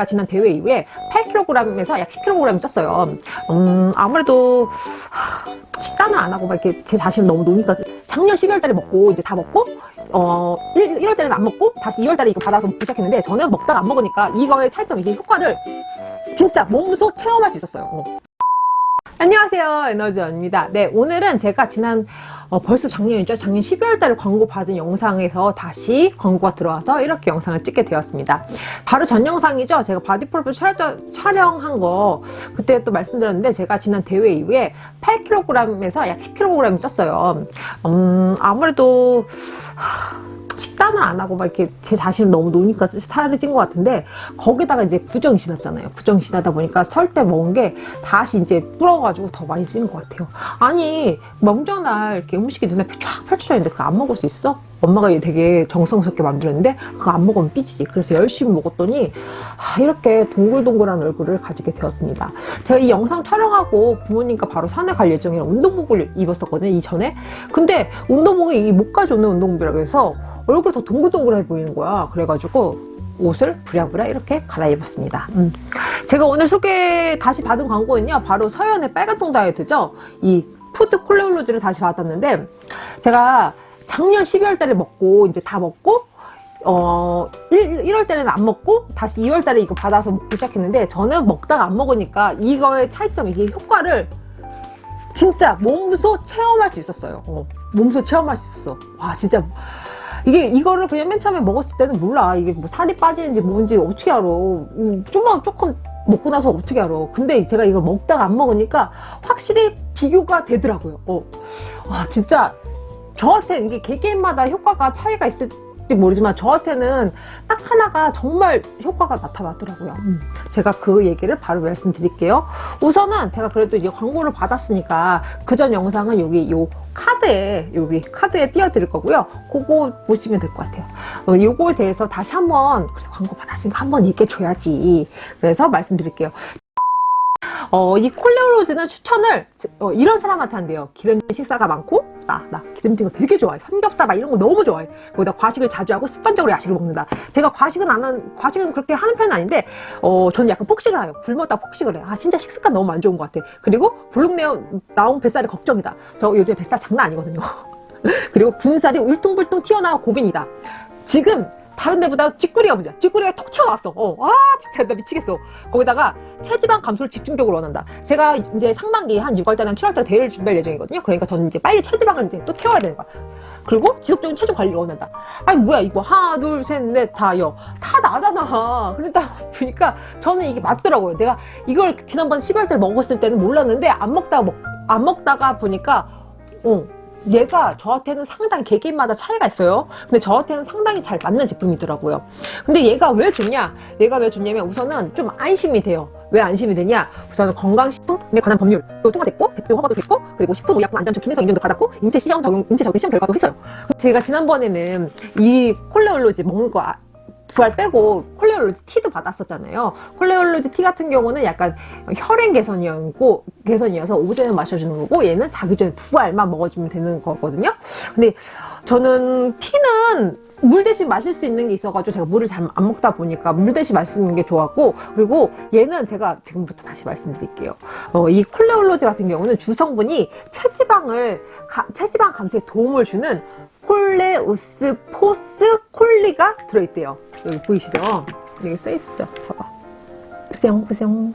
제가 지난 대회 이후에 8kg에서 약 10kg 쪘어요. 음, 아무래도 하, 식단을 안 하고 막 이렇게 제 자신을 너무 노니까 작년 12월 달에 먹고 이제 다 먹고 어 1, 월 달에는 안 먹고 다시 2월 달에 이거 받아서 먹기 시작했는데 저는 먹다가 안 먹으니까 이거의 차이점 이게 효과를 진짜 몸소 체험할 수 있었어요. 어. 안녕하세요 에너지원입니다 네 오늘은 제가 지난 어, 벌써 작년이죠? 작년 12월 달에 광고 받은 영상에서 다시 광고가 들어와서 이렇게 영상을 찍게 되었습니다. 바로 전 영상이죠? 제가 바디프로필 촬영, 촬영한 거 그때 또 말씀드렸는데 제가 지난 대회 이후에 8kg에서 약 10kg 쪘어요. 음, 아무래도 하... 식단을 안 하고 막 이렇게 제 자신을 너무 노니까 살이 찐 것 같은데 거기다가 이제 구정이 지났잖아요. 구정이 지나다 보니까 설 때 먹은 게 다시 이제 불어가지고 더 많이 찐 것 같아요. 아니 명절날 이렇게 음식이 눈앞에 쫙 펼쳐져 있는데 그거 안 먹을 수 있어? 엄마가 되게 정성스럽게 만들었는데 그거 안 먹으면 삐지지. 그래서 열심히 먹었더니 아, 이렇게 동글동글한 얼굴을 가지게 되었습니다. 제가 이 영상 촬영하고 부모님과 바로 산에 갈 예정이라 운동복을 입었었거든요 이전에. 근데 운동복이 목까지 오는 운동복이라고 해서 얼굴이 더 동글동글해 보이는 거야. 그래가지고 옷을 부랴부랴 이렇게 갈아입었습니다. 음. 제가 오늘 소개 다시 받은 광고는요 바로 서현의 빨간통 다이어트죠. 이 푸드 콜레올로지를 다시 받았는데 제가 작년 12월 달에 먹고 이제 다 먹고 어 1, 월 달에는 안 먹고 다시 2월 달에 이거 받아서 먹기 시작했는데 저는 먹다가 안 먹으니까 이거의 차이점 이게 효과를 진짜 몸소 체험할 수 있었어요. 어, 몸소 체험할 수 있었어. 와 진짜. 이게 이거를 그냥 맨 처음에 먹었을 때는 몰라. 이게 뭐 살이 빠지는지 뭔지 어떻게 알아. 음, 좀만 조금 먹고 나서 어떻게 알아. 근데 제가 이걸 먹다가 안 먹으니까 확실히 비교가 되더라고요. 어. 와 진짜 저한테 이게 개개인마다 효과가 차이가 있을지 모르지만 저한테는 딱 하나가 정말 효과가 나타나더라고요. 음. 제가 그 얘기를 바로 말씀드릴게요. 우선은 제가 그래도 이제 광고를 받았으니까 그 전 영상은 여기 요 카드에 여기 카드에 띄워드릴 거고요. 그거 보시면 될 것 같아요. 어, 요거에 대해서 다시 한번 광고 받았으니까 한번 얘기해 줘야지. 그래서 말씀드릴게요 어, 이 콜레오로즈는 추천을 어, 이런 사람한테 한대요. 기름진 식사가 많고 나, 나 기름진 거 되게 좋아해. 삼겹살 막 이런 거 너무 좋아해. 거기다 과식을 자주 하고 습관적으로 야식을 먹는다. 제가 과식은 안 하는 과식은 그렇게 하는 편은 아닌데 어, 저는 약간 폭식을 해요. 굶었다 폭식을 해아 진짜 식습관 너무 안 좋은 것 같아. 그리고 볼록내어 나온 뱃살이 걱정이다. 저 요즘에 뱃살 장난 아니거든요. 그리고 군살이 울퉁불퉁 튀어나와 고민이다. 지금 다른 데보다 찌꾸리가 문제야. 찌꾸리가 톡 튀어나왔어. 어, 아 진짜 나 미치겠어. 거기다가 체지방 감소를 집중적으로 원한다. 제가 이제 상반기 한 6월달에 7월달에 대회를 준비할 예정이거든요. 그러니까 저는 이제 빨리 체지방을 이제 또 태워야 되는 거야. 그리고 지속적인 체중 관리를 원한다. 아니 뭐야 이거. 하나 둘 셋 넷 다여. 다 나잖아. 그러다 보니까 저는 이게 맞더라고요. 내가 이걸 지난번 12월달에 먹었을 때는 몰랐는데 안 먹다가 먹, 안 먹다가 보니까 어 얘가 저한테는 상당히 개개인마다 차이가 있어요. 근데 저한테는 상당히 잘 맞는 제품이더라고요. 근데 얘가 왜 좋냐? 얘가 왜 좋냐면 우선은 좀 안심이 돼요. 왜 안심이 되냐? 우선은 건강식품에 관한 법률. 또 통과됐고 대표 허가도 됐고 그리고 식품의약품 안전처 기능성 인증도 받았고 인체 시장 적용 인체 적용 시험 결과도 했어요. 제가 지난번에는 이 콜레올로지 먹는 거 두알 빼고 콜레올로지 티도 받았었잖아요. 콜레올로지 티 같은 경우는 약간 혈행 개선이었고 개선이어서 오전에 마셔주는 거고 얘는 자기 전에 두 알만 먹어주면 되는 거거든요. 근데 저는 티는 물 대신 마실 수 있는 게 있어가지고 제가 물을 잘 안 먹다 보니까 물 대신 마시는 게 좋았고 그리고 얘는 제가 지금부터 다시 말씀드릴게요 어, 이 콜레올로지 같은 경우는 주성분이 체지방을 가, 체지방 감소에 도움을 주는 콜레우스 포스 콜리가 들어있대요 여기 보이시죠? 여기 써있죠? 봐봐 푸세영푸세영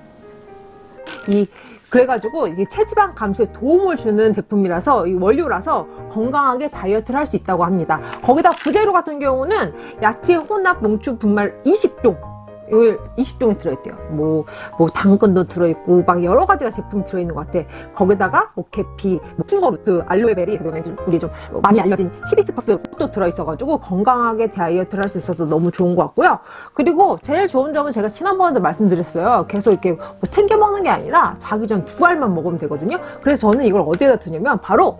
이 그래가지고 이게 체지방 감소에 도움을 주는 제품이라서 이 원료라서 건강하게 다이어트를 할 수 있다고 합니다. 거기다 부재료 같은 경우는 야채 혼합 농축 분말 20종 이걸 20종이 들어있대요. 뭐, 뭐 당근도 들어있고 막 여러 가지가 제품이 들어있는 것 같아. 거기다가 뭐 계피, 뭐 킹거루트, 알로에베리 그다음에 우리 좀 많이 알려진 히비스커스 도 들어있어가지고 건강하게 다이어트를 할 수 있어서 너무 좋은 것 같고요. 그리고 제일 좋은 점은 제가 지난번에도 말씀드렸어요. 계속 이렇게 뭐 챙겨 먹는 게 아니라 자기 전 두 알만 먹으면 되거든요. 그래서 저는 이걸 어디에다 두냐면 바로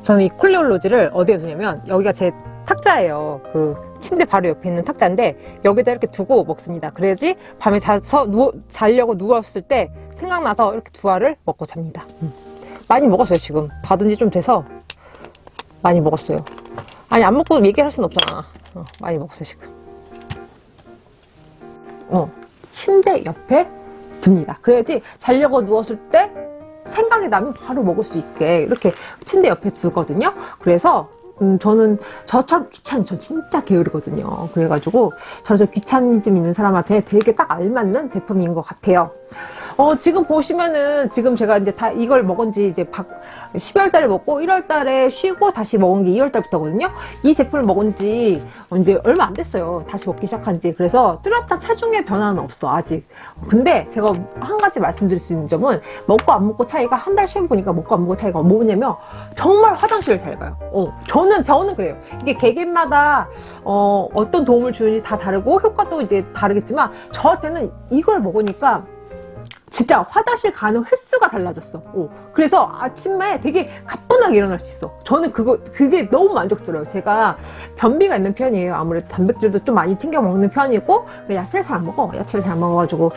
저는 이 콜레올로지를 어디에 두냐면 여기가 제 탁자예요. 그 침대 바로 옆에 있는 탁자인데 여기다 이렇게 두고 먹습니다. 그래야지 밤에 자서 누워, 자려고 누웠을 때 생각나서 이렇게 두 알을 먹고 잡니다. 음. 많이 먹었어요 지금. 받은 지 좀 돼서 많이 먹었어요. 아니 안 먹고 얘기할 수는 없잖아. 어, 많이 먹었어요 지금. 어 침대 옆에 둡니다. 그래야지 자려고 누웠을 때 생각이 나면 바로 먹을 수 있게 이렇게 침대 옆에 두거든요. 그래서 음, 저는 저처럼 귀찮은 저 진짜 게으르거든요. 그래가지고 저저 귀차니즘 있는 사람한테 되게 딱 알맞는 제품인 것 같아요. 어, 지금 보시면은 지금 제가 이제 다 이걸 먹은 지 이제 12월 달에 먹고 1월 달에 쉬고 다시 먹은 게 2월 달부터거든요. 이 제품을 먹은 지 이제 얼마 안 됐어요. 다시 먹기 시작한 지. 그래서 뚜렷한 체중의 변화는 없어, 아직. 근데 제가 한 가지 말씀드릴 수 있는 점은 먹고 안 먹고 차이가 한 달 쉬어 보니까 먹고 안 먹고 차이가 뭐냐면 정말 화장실을 잘 가요. 어, 저는, 저는 그래요. 이게 개개마다 어, 어떤 도움을 주는지 다 다르고 효과도 이제 다르겠지만 저한테는 이걸 먹으니까 진짜 화장실 가는 횟수가 달라졌어. 어. 그래서 아침에 되게 가 뿐하게 일어날 수 있어. 저는 그거, 그게 너무 만족스러워요. 제가 변비가 있는 편이에요. 아무래도 단백질도 좀 많이 챙겨 먹는 편이고, 야채를 잘 안 먹어. 야채를 잘 먹어가지고,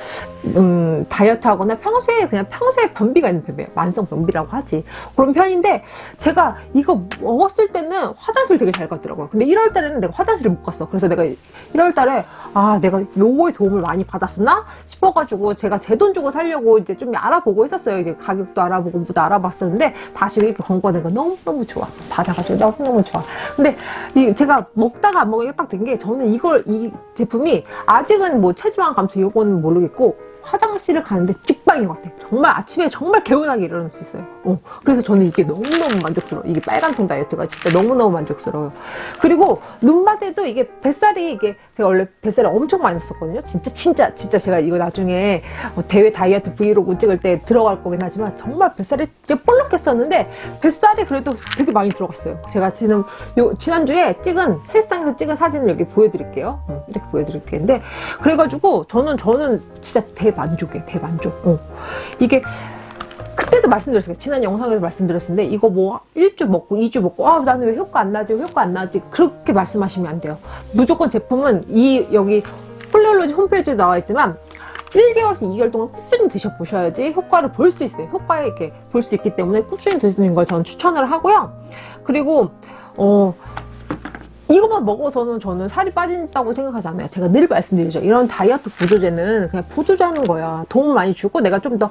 음, 다이어트 하거나 평소에, 그냥 평소에 변비가 있는 편이에요. 만성 변비라고 하지. 그런 편인데, 제가 이거 먹었을 때는 화장실 되게 잘 갔더라고요. 근데 1월 달에는 내가 화장실을 못 갔어. 그래서 내가 1월 달에, 아, 내가 요거에 도움을 많이 받았었나? 싶어가지고, 제가 제 돈 주고 살려고 이제 좀 알아보고 했었어요. 이제 가격도 알아보고 뭐도 알아봤었는데 다시 이렇게 권고 하는 거 너무너무 좋아. 받아가지고 너무너무 좋아. 근데 이 제가 먹다가 안 먹으니까 딱 된 게 저는 이걸 이 제품이 아직은 뭐 체지방 감소 요거는 모르겠고 화장실을 가는데 찍방인 것 같아. 정말 아침에 정말 개운하게 일어날 수 있어요. 어, 그래서 저는 이게 너무너무 만족스러워. 이게 빨간통 다이어트가 진짜 너무너무 만족스러워요. 그리고 눈밭에도 이게 뱃살이 이게 제가 원래 뱃살을 엄청 많이 썼거든요. 진짜 진짜 진짜 제가 이거 나중에 어, 대회 다이어트 브이로그 찍을 때 들어갈 거긴 하지만 정말 뱃살이 볼록했었는데 뱃살이 그래도 되게 많이 들어갔어요. 제가 지금 요 지난주에 찍은 헬스장에서 찍은 사진을 여기 보여드릴게요. 음, 이렇게 보여드릴 텐데 그래가지고 저는 저는 진짜 대만족이에요. 대만족. 어. 이게 그때도 말씀드렸어요. 지난 영상에서 말씀드렸는데 이거 뭐 1주 먹고 2주 먹고 아 나는 왜 효과 안 나지 왜 효과 안 나지 그렇게 말씀하시면 안 돼요. 무조건 제품은 이 여기 폴리올로지 홈페이지에 나와 있지만 1개월에서 2개월 동안 꾸준히 드셔보셔야지 효과를 볼 수 있어요. 효과에 이렇게 볼 수 있기 때문에 꾸준히 드시는 걸 저는 추천을 하고요. 그리고 어 이것만 먹어서는 저는 살이 빠진다고 생각하지 않아요. 제가 늘 말씀드리죠. 이런 다이어트 보조제는 그냥 보조제 하는 거야. 도움 많이 주고 내가 좀 더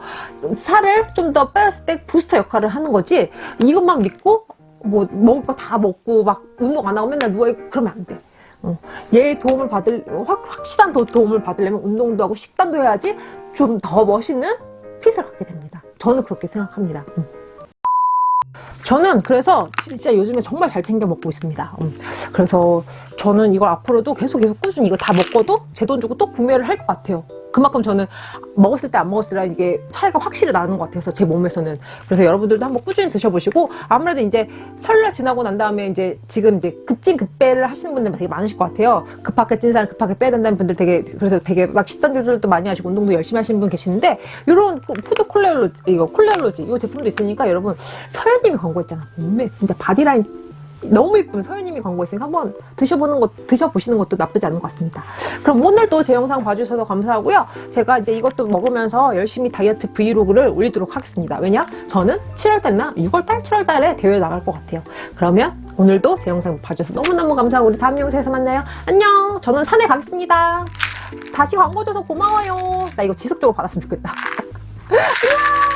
살을 좀 더 빼었을 때 부스터 역할을 하는 거지. 이것만 믿고 뭐 먹을 거 다 먹고 막 운동 안 하고 맨날 누워있고 그러면 안 돼. 어, 얘 도움을 받을 확, 확실한 도, 도움을 받으려면 운동도 하고 식단도 해야지 좀 더 멋있는 핏을 갖게 됩니다. 저는 그렇게 생각합니다. 음. 저는 그래서 진짜 요즘에 정말 잘 챙겨 먹고 있습니다. 음. 그래서 저는 이걸 앞으로도 계속 계속 꾸준히 이거 다 먹고도 제 돈 주고 또 구매를 할 것 같아요. 그만큼 저는 먹었을 때 안 먹었을 때 이게 차이가 확실히 나는 것 같아서 제 몸에서는. 그래서 여러분들도 한번 꾸준히 드셔보시고 아무래도 이제 설날 지나고 난 다음에 이제 지금 이제 급진 급배를 하시는 분들 되게 많으실 것 같아요. 급하게 찐 살을 급하게 빼야 된다는 분들 되게 그래서 되게 막 식단 조절도 많이 하시고 운동도 열심히 하시는 분 계시는데 이런 푸드 콜레올로지 이거 콜레올로지 이 제품도 있으니까 여러분 서현님이 광고했잖아. 몸매 진짜 바디라인 너무 예쁜 서현님이 광고했으니까 한번 드셔보는 것, 드셔보시는 것도 나쁘지 않은 것 같습니다. 그럼 오늘도 제 영상 봐주셔서 감사하고요. 제가 이제 이것도 먹으면서 열심히 다이어트 브이로그를 올리도록 하겠습니다. 왜냐? 저는 7월달이나 6월달, 7월달에 대회 나갈 것 같아요. 그러면 오늘도 제 영상 봐주셔서 너무너무 감사하고 우리 다음 영상에서 만나요. 안녕! 저는 산에 가겠습니다. 다시 광고 줘서 고마워요. 나 이거 지속적으로 받았으면 좋겠다.